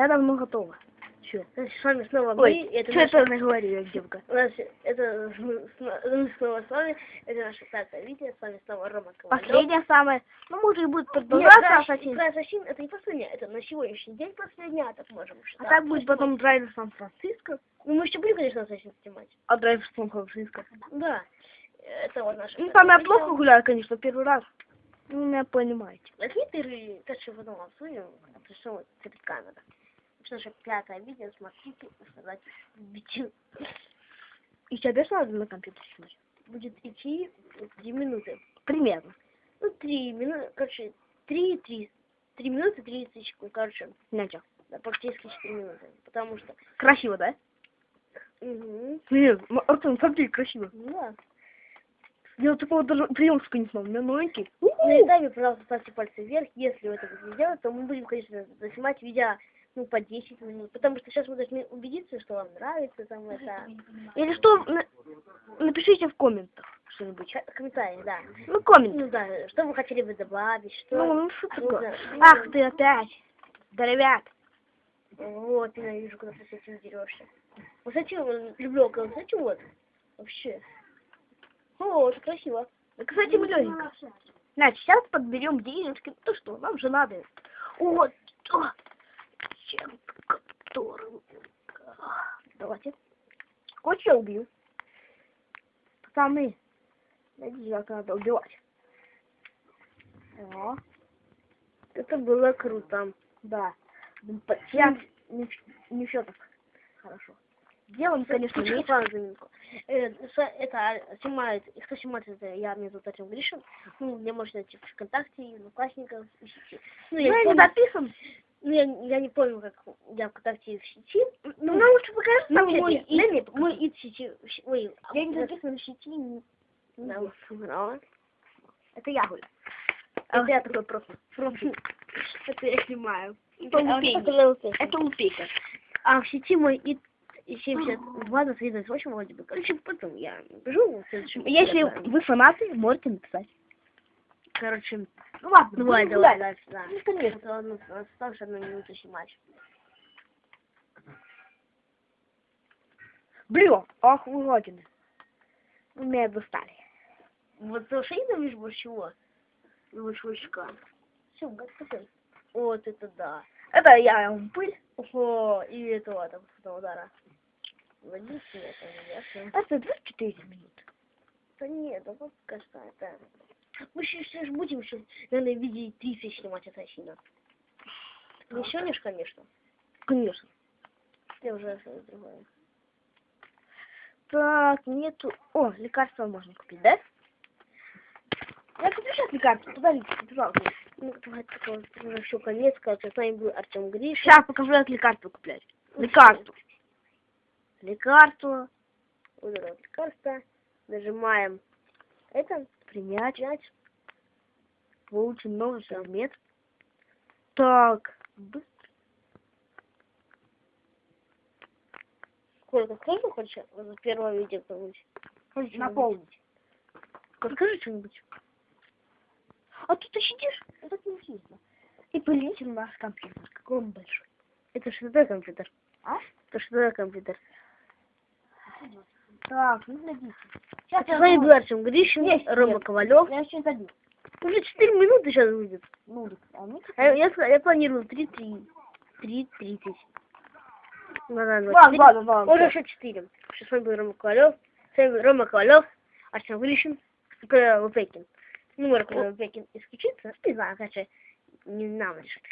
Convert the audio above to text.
Я давно готова. Значит, с вами снова Ой, мы. Это что наша- это наговорила девка? У нас это мы снова с вами. Это наше пятое видео. С вами снова Рома Ковалев. Последнее самое. Ну, может, и будет Нет, продолжаться про Ассасин. про Ассасин это не последнее, это на сегодняшний день последнее, а так можем А так будет потом драйвер Сан-Франциско. Ну, мы еще будем, конечно, Ассасин снимать. А драйвер Сан-Франциско. Да. Это вот наше. Ну, там я плохо гуляю, конечно, первый раз. Ну, меня понимаете. Возьми ты и дальше потом обсудим, это что вот перед камерой. Это наше пятое видео, смотрите, сказать видео. И что надо на компьютер снимать? Будет идти три минуты. Примерно. Ну, три минуты, короче, три, три, три минуты, тридцать секунд, короче, Ничего. да, практически четыре минуты. Потому что... Красиво, да? Угу. Нет, Артем, смотри, красиво. Ну да. Я такого даже приемчика не знал, у меня новенький. На ютубе, пожалуйста, ставьте пальцы вверх. Если вы это будете делать, то мы будем, конечно, заснимать видео ну, по 10 минут. Потому что сейчас мы должны убедиться, что вам нравится там это. Или что, на- напишите в комментах что-нибудь. Комментарии, да. Ну, коммент. Ну да, что вы хотели бы добавить, что... Ну, ну что Ну, такое? да. Ах ты опять. Здоровяк. Вот, ненавижу, когда ты с этим дерешься. Вот вот люблю, с этим вот. Вообще. О, это красиво. Да, кстати, мы. Значит, сейчас подберем денежки. Ну что, нам же надо. Вот. о, Чем которым. Давайте. Хоть я убью. Пацаны. Найдите, как надо убивать. О, Это было круто. да. Я не, не все так хорошо. Делаем, конечно, Слушай, меньше. ладно, за минутку. Э, Это снимает, кто снимает это, я, меня зовут Артем Гришин. Ну, меня можно найти в ВКонтакте, и в. Ну, Ну, я, не не помню, записан. Ну, я, я не помню, как я в ВКонтакте и в сети. Ну, нам лучше покажи Ну, мой сети. И, мой и в сети, в щ- ой, а Я не вот- записан в сети. Да, да. Это я гуляю. А Это я такой просто. Это я снимаю. Это лупейка. А в сети мой и и 72 на 38 вроде бы. Короче, потом я бежу в следующем. Если вы фанаты, можете написать. Короче, ладно, давай, давай, давай, да. Ну, конечно. Это ладно, осталось одну минуту снимать. Блин, ах вы гадины. Вы меня достали. Вот что я ненавижу больше. Ну, больше очка. Все, готовь. Вот это да. Это я ему пыль. Ого, и этого там, этого удара. Водитель, это не ясно. Это 24 минуты. Да нет, да вот кажется, это... Мы еще же будем еще, наверное, видеть 30 снимать ассасина. Не сегодня конечно. Конечно. Я уже другое. Так, нету... О, лекарства можно купить, да? Я куплю сейчас лекарства, подождите, пожалуйста. Ну, давай уже все, конец, короче, с вами был Артем Гриш. Сейчас покажу, как лекарства куплять. Лекарства. Лекарства. Вот это вот лекарство. Нажимаем это, Принять. Получим новый предмет. Так. быстро. Сколько, сколько хочешь? Вот первое видео что-нибудь. Наполнить. Скажи что-нибудь. А тут ты сидишь, это так неинтересно. И полезете на наш компьютер, какой он большой. Это что такое компьютер? А? Это что такое компьютер? Так, ну глядите. Сейчас С вами был Артем Гришин, Есть, Рома нет. Ковалев. Я еще забил. Уже 4 минуты сейчас будет. Ну, а мы А Я, я, я планировал 3, 3, 3, 30. Ну, да, Ладно, 24. ладно, ладно. Уже еще 4. С вами был Рома Ковалев. С вами был Рома Ковалев, Артем Гришин, Впекин. Ну, может, Впекин исключится. Не знаю, короче, не нам решать.